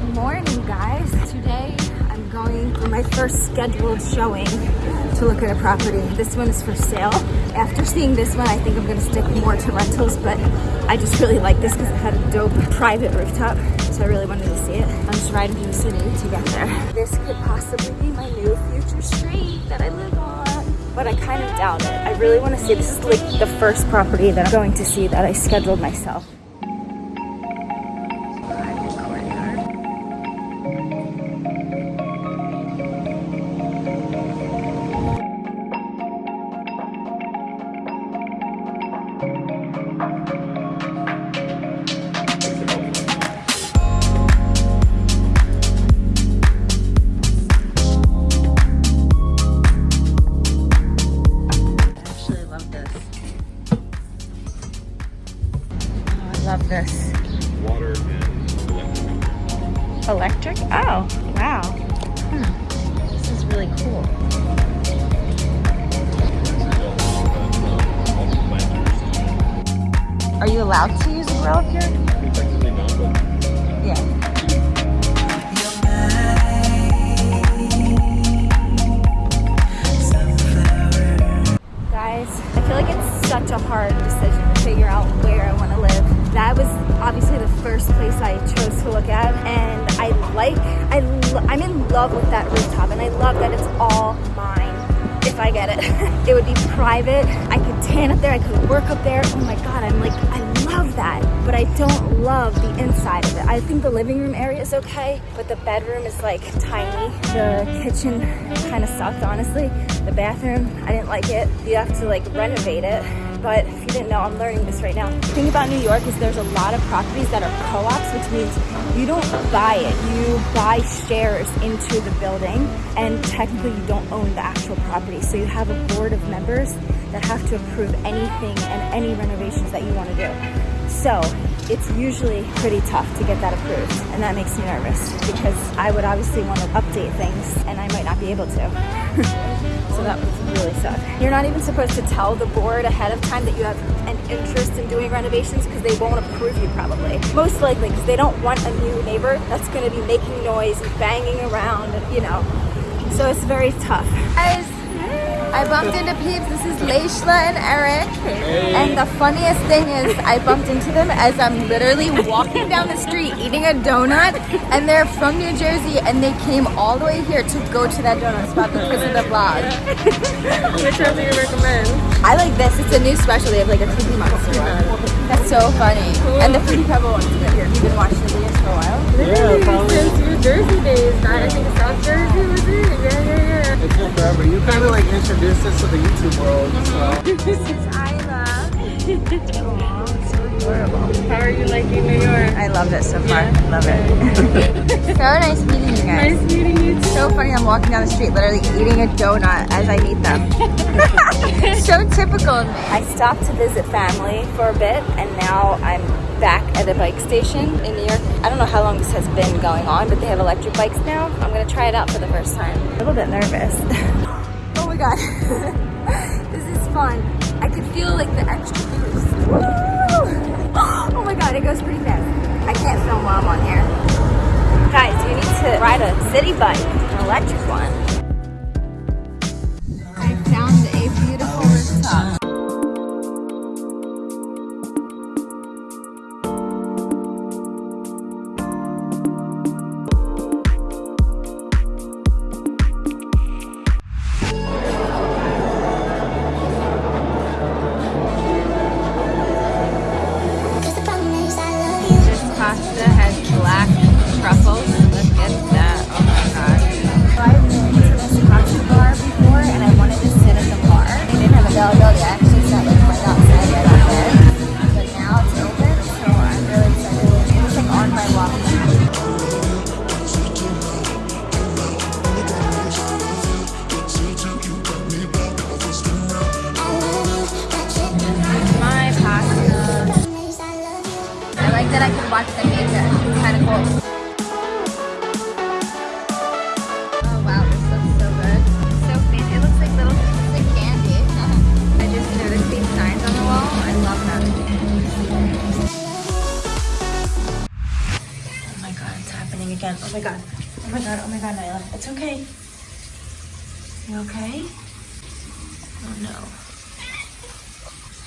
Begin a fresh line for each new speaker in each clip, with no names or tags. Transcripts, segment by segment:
Good morning, guys. Today I'm going for my first scheduled showing to look at a property. This one is for sale. After seeing this one, I think I'm gonna stick more to rentals, but I just really like this because it had a dope private rooftop, so I really wanted to see it. I'm just riding through the city to get there. This could possibly be my new future street that I live on, but I kind of doubt it. I really want to see, this is like the first property that I'm going to see that I scheduled myself. This.
water and electric.
Electric? Oh, wow. Hmm. This is really cool. Are you allowed to use a grill here?
Technically not, but
Yeah. Guys, I feel like it's such a hard decision to figure out where I want to live. That was obviously the first place I chose to look at, and I like, I, I'm in love with that rooftop, and I love that it's all mine. If I get it, it would be private. I could tan up there. I could work up there. Oh my god, I'm like, I love that, but I don't love the inside of it. I think the living room area is okay, but the bedroom is like tiny. The kitchen kind of sucked, honestly. The bathroom, I didn't like it. You have to like renovate it. But if you didn't know, I'm learning this right now. The thing about New York is there's a lot of properties that are co-ops, which means you don't buy it. You buy shares into the building and technically you don't own the actual property. So you have a board of members that have to approve anything and any renovations that you want to do. So it's usually pretty tough to get that approved. And that makes me nervous because I would obviously want to update things and I might not be able to. So that would really suck. You're not even supposed to tell the board ahead of time that you have an interest in doing renovations because they won't approve you probably. Most likely because they don't want a new neighbor that's going to be making noise and banging around, and, you know. So it's very tough. Guys, I bumped into peeps. This is Leishla and Eric. And the funniest thing is I bumped into them as I'm literally walking down the street eating a donut and they're from New Jersey and they came all the way here to go to that donut spot because of the vlog.
Which one do you recommend?
I like this. It's a new special. They have like a cookie monster one. That's so funny. And the Fruity Pebble one's good. You've been watching the videos for a while?
Literally since New Jersey days. Not I think South Jersey was it?
Forever. You kind of like introduced us to the YouTube world. So.
This is Isla.
How are you liking New York?
I love it so far. Love it. so nice meeting you guys.
Nice meeting you too.
So funny, I'm walking down the street literally eating a donut as I meet them. so typical of me. I stopped to visit family for a bit and now I'm back at a bike station in New York. I don't know how long this has been going on, but they have electric bikes now. I'm gonna try it out for the first time. A little bit nervous. oh my god. this is fun. I can feel like the extra boost. It goes pretty fast. I can't film while I'm on here. Guys, you need to ride a Citi Bike, an electric one. Oh wow, this looks so good. So fancy. It looks like little pieces of candy. I just noticed these signs on the wall. I love them. Oh my god, it's happening again. Oh my god. Oh my god, oh my god, Nyla. It's okay. You okay? Oh no.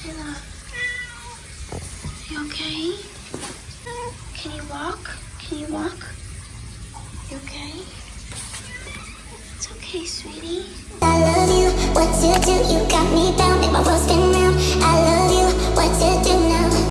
Nyla. You okay? Can you walk? You okay? It's okay, sweetie.
I love you, what to do, you got me down